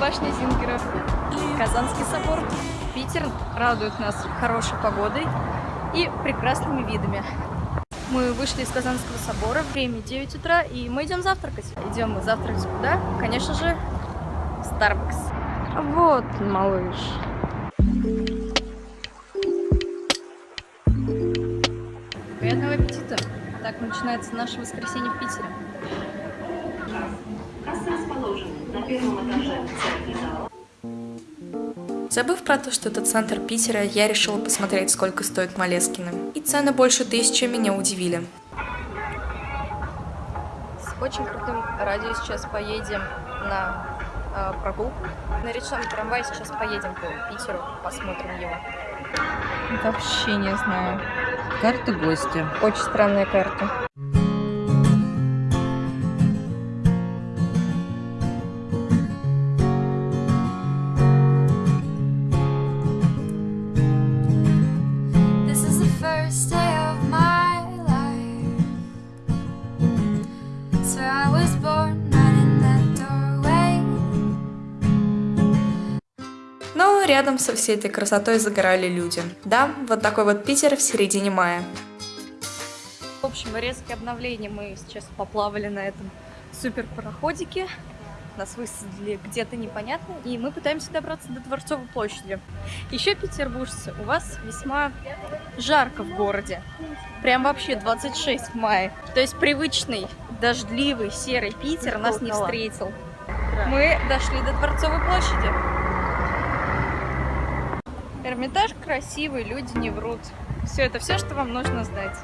Башня Зингера. Казанский собор. Питер радует нас хорошей погодой и прекрасными видами. Мы вышли из Казанского собора, время 9 утра, и мы идем завтракать. Идем мы завтракать куда? Конечно же, в Starbucks. Вот, малыш. Приятного аппетита! Так начинается наше воскресенье в Питере. Касса расположена на первом этаже церкви зала. Забыв про то, что это центр Питера, я решила посмотреть, сколько стоит Малескины. И цены больше тысячи меня удивили. С очень крутым радио сейчас поедем на э, прогулку. На речном трамвае сейчас поедем по Питеру, посмотрим его. Вообще не знаю. Карта гостя. Очень странная карта. Рядом со всей этой красотой загорали люди. Да, вот такой вот Питер в середине мая. В общем, резкие обновления. Мы сейчас поплавали на этом супер пароходике. Нас высадили где-то непонятно, и мы пытаемся добраться до Дворцовой площади. Еще, петербуржцы, у вас весьма жарко в городе. Прям вообще 26 в мае. То есть привычный, дождливый, серый Питер нас не встретил. Мы дошли до Дворцовой площади. Эрмитаж красивый, люди не врут. Все это все, что вам нужно знать.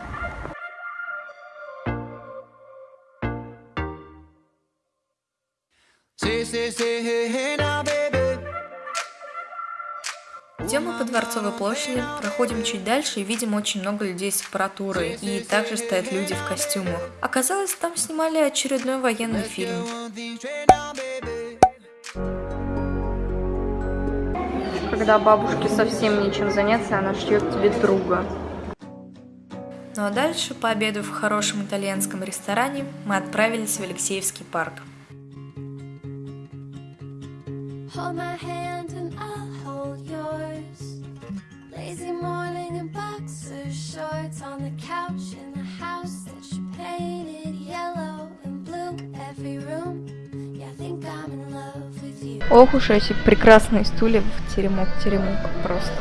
Мы по Дворцовой площади, проходим чуть дальше и видим очень много людей с аппаратурой. И также стоят люди в костюмах. Оказалось, там снимали очередной военный фильм. Когда бабушке совсем нечем заняться, она шьет тебе друга. Ну а дальше, пообедав в хорошем итальянском ресторане, мы отправились в Алексеевский парк. Hold my hand and I'll hold yours. Lazy morning in boxer shorts on the couch in the house Ох уж эти прекрасные стулья в теремок, теремок просто.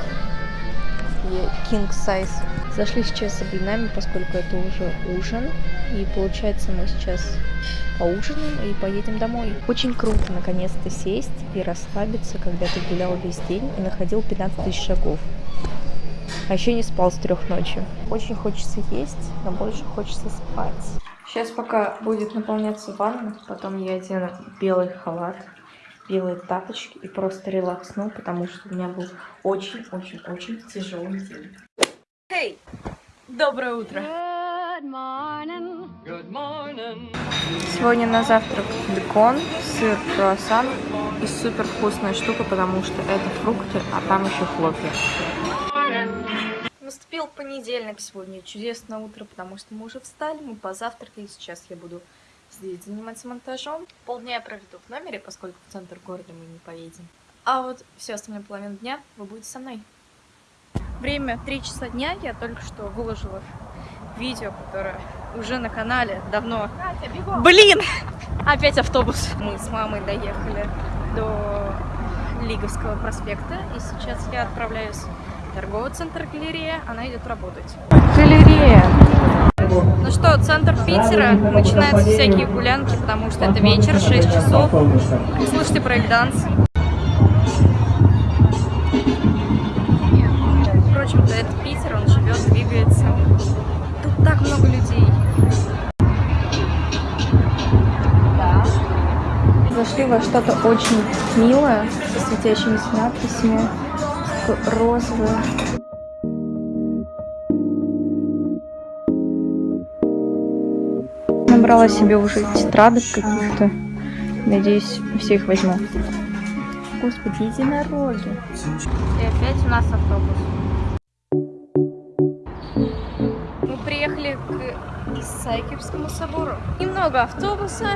King size. Зашли сейчас за блинами, поскольку это уже ужин. И получается мы сейчас поужинаем и поедем домой. Очень круто наконец-то сесть и расслабиться, когда ты гулял весь день и находил 15 тысяч шагов. А еще не спал с трех ночи. Очень хочется есть, но больше хочется спать. Сейчас пока будет наполняться ванна, потом я одену белый халат, белые тапочки и просто релаксну, потому что у меня был очень-очень-очень тяжелый день. Эй! Доброе утро! Сегодня на завтрак бекон, сыр, круассан и супер вкусная штука, потому что это фрукты, а там еще хлопья. Наступил понедельник сегодня, чудесное утро, потому что мы уже встали, мы позавтракали, сейчас я буду здесь заниматься монтажом. Полдня я проведу в номере, поскольку в центр города мы не поедем. А вот всю остальную половину дня вы будете со мной. Время 3 часа дня, я только что выложила видео, которое уже на канале давно. Блин! Опять автобус. Мы с мамой доехали до Лиговского проспекта, и сейчас я отправляюсь в торговый центр галерея, она идет работать. Галерея! Что, центр Питера, начинаются всякие гулянки, потому что это вечер, 6 часов. Слушайте брейкданс. Впрочем-то, это Питер, он живет, двигается. Тут так много людей. Зашли во что-то очень милое, со светящимися надписями. розовое. Набрала себе уже тетрадок каких-то. Надеюсь, все их возьму. Господи, единороги. И опять у нас автобус. Мы приехали к Исаакиевскому собору. Немного автобуса.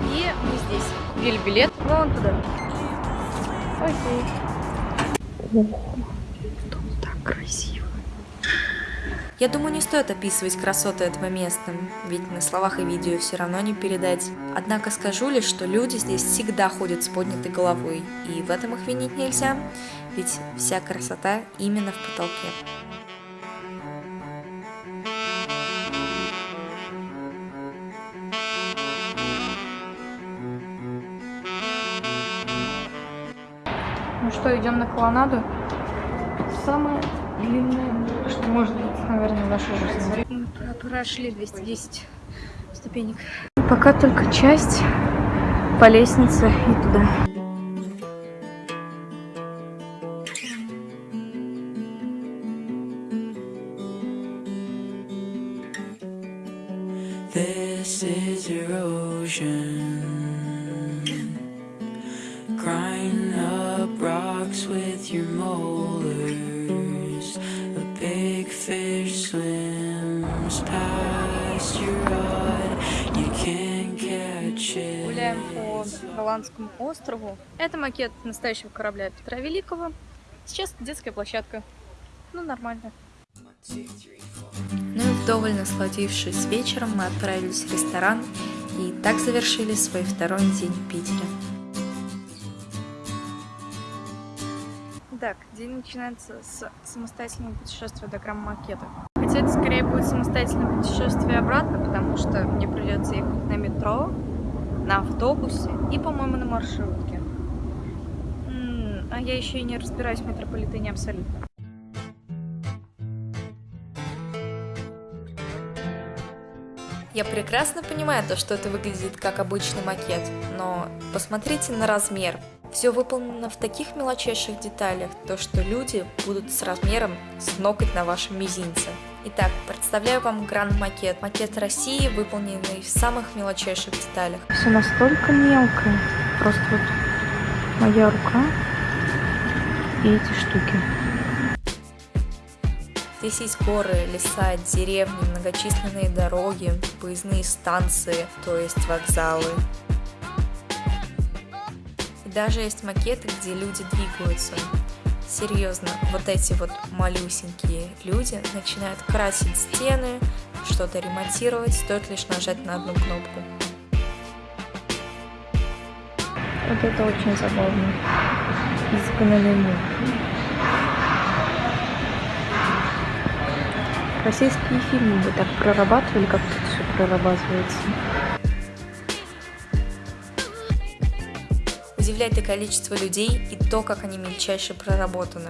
И мы здесь. Купили билет. Вон туда. Окей. Ого, тут так красиво. Я думаю, не стоит описывать красоты этого места, ведь на словах и видео все равно не передать. Однако скажу лишь, что люди здесь всегда ходят с поднятой головой, и в этом их винить нельзя, ведь вся красота именно в потолке. Ну что, идем на колоннаду? Самое длинное, что может быть, наверное, в нашей жизни. Мы про- прошли 210 ступенек. Пока только часть по лестнице и туда. This is erosion. Grind Голландскому острову. Это макет настоящего корабля Петра Великого. Сейчас детская площадка. Ну, нормально. Ну и вдоволь насладившись вечером, мы отправились в ресторан и так завершили свой второй день в Питере. Так, день начинается с самостоятельного путешествия до грамм-макета. Хотя это скорее будет самостоятельное путешествие обратно, потому что мне придется ехать на метро, на автобусе и, по-моему, на маршрутке. М, А я еще и не разбираюсь в метрополитене абсолютно. Я прекрасно понимаю то, что это выглядит как обычный макет, но посмотрите на размер. Все выполнено в таких мелочайших деталях, то что люди будут с размером с ноготь на вашем мизинце. Итак, представляю вам гранд-макет. Макет России, выполненный в самых мелочайших деталях. Все настолько мелкое. Просто вот моя рука и эти штуки. Здесь есть горы, леса, деревни, многочисленные дороги, поездные станции, то есть вокзалы. И даже есть макеты, где люди двигаются. Серьезно, вот эти вот малюсенькие люди начинают красить стены, что-то ремонтировать, стоит лишь нажать на одну кнопку. Вот это очень забавно. Изгнанный муж. Российские фильмы бы так прорабатывали, как тут все прорабатывается. Удивляет и количество людей, и то, как они мельчайше проработаны.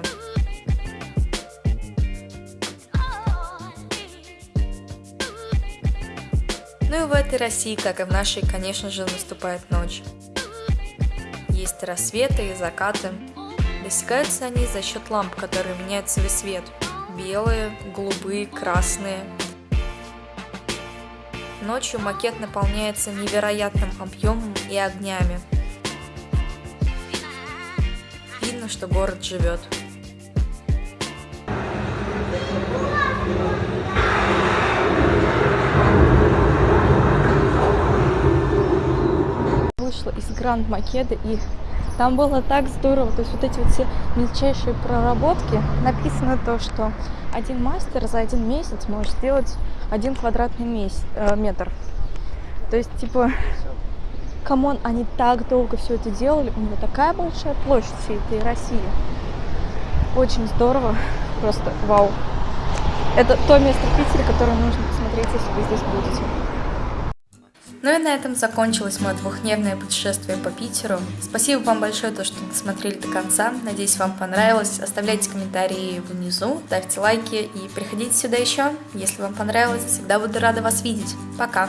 Ну и в этой России, как и в нашей, конечно же, наступает ночь. Есть рассветы и закаты. Достигаются они за счет ламп, которые меняют свой цвет. Белые, голубые, красные. Ночью макет наполняется невероятным объемом и огнями. Видно, что город живет. Вышла из Гранд Макета и там было так здорово, то есть вот эти вот все мельчайшие проработки. Написано то, что один мастер за один месяц может сделать один квадратный месяц, э, метр. То есть, типа, come on, они так долго все это делали, у него такая большая площадь всей этой России. Очень здорово, просто вау. Это то место в Питере, которое нужно посмотреть, если вы здесь будете. Ну и на этом закончилось мое двухдневное путешествие по Питеру. Спасибо вам большое, то, что досмотрели до конца. Надеюсь, вам понравилось. Оставляйте комментарии внизу, ставьте лайки и приходите сюда еще. Если вам понравилось, всегда буду рада вас видеть. Пока!